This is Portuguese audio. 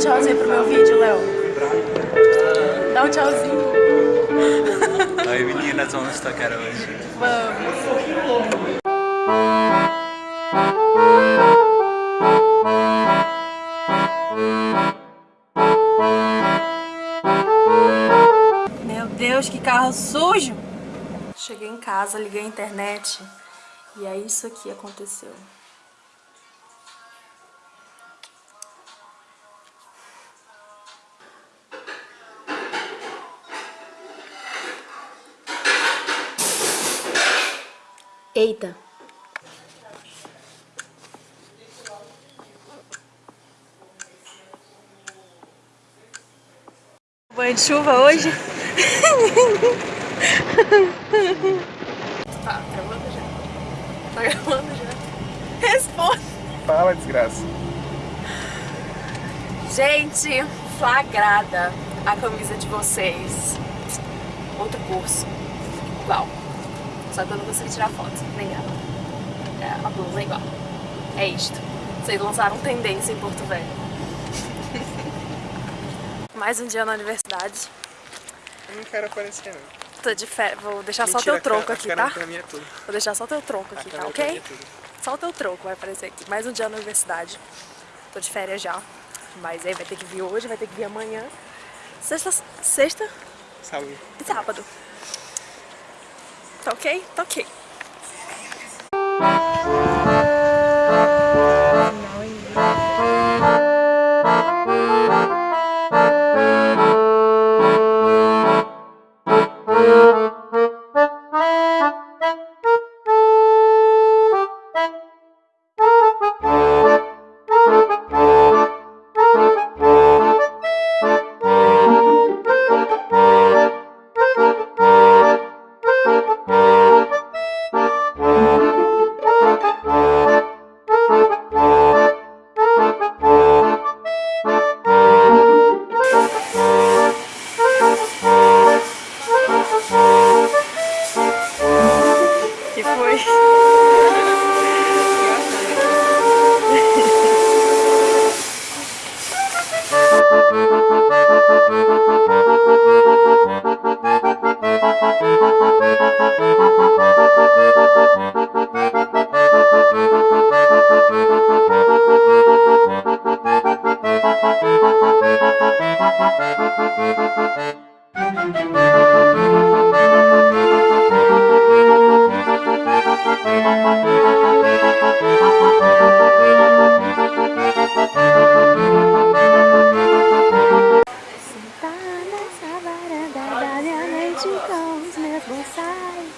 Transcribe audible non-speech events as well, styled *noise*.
tchauzinho pro meu vídeo, Léo. Dá um tchauzinho. Oi meninas, vamos tocar hoje. Vamos. Meu Deus, que carro sujo! Cheguei em casa, liguei a internet e aí isso aqui aconteceu. Eita. Banho de chuva hoje? *laughs* tá gravando já. Tá gravando já. Responde. Fala, desgraça. Gente, flagrada a camisa de vocês. Outro curso. Igual. Só que eu não consegui tirar foto, nem ela. É, a blusa é igual. É isto. Vocês lançaram tendência em Porto Velho. *laughs* Mais um dia na universidade. Eu não quero aparecer, não. Tô de fé. Vou deixar Mentira, só teu tronco aqui, tá? pra mim é tudo. Vou deixar só teu tronco aqui, tá ok? é. Só o teu tronco vai aparecer aqui. Mais um dia na universidade. Tô de férias já. Mas aí vai ter que vir hoje, vai ter que vir amanhã. Sexta, sexta Saúde. e sábado. Tá ok? Tá ok. both sides.